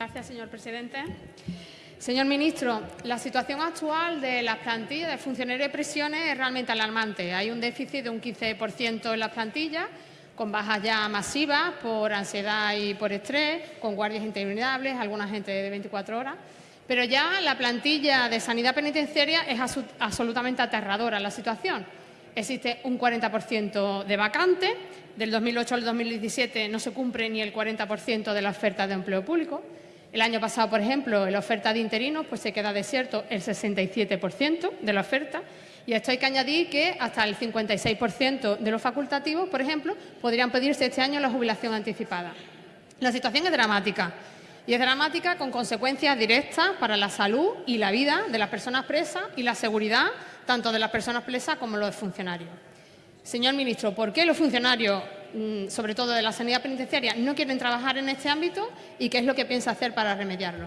Gracias, señor presidente. Señor ministro, la situación actual de las plantillas de funcionarios de prisiones es realmente alarmante. Hay un déficit de un 15% en las plantillas, con bajas ya masivas por ansiedad y por estrés, con guardias interminables, alguna gente de 24 horas. Pero ya la plantilla de sanidad penitenciaria es absolutamente aterradora la situación. Existe un 40% de vacantes, del 2008 al 2017 no se cumple ni el 40% de la oferta de empleo público. El año pasado, por ejemplo, la oferta de interinos pues se queda desierto el 67% de la oferta y esto hay que añadir que hasta el 56% de los facultativos, por ejemplo, podrían pedirse este año la jubilación anticipada. La situación es dramática y es dramática con consecuencias directas para la salud y la vida de las personas presas y la seguridad tanto de las personas presas como los funcionarios. Señor ministro, ¿por qué los funcionarios, mm, sobre todo de la sanidad penitenciaria, no quieren trabajar en este ámbito y qué es lo que piensa hacer para remediarlo?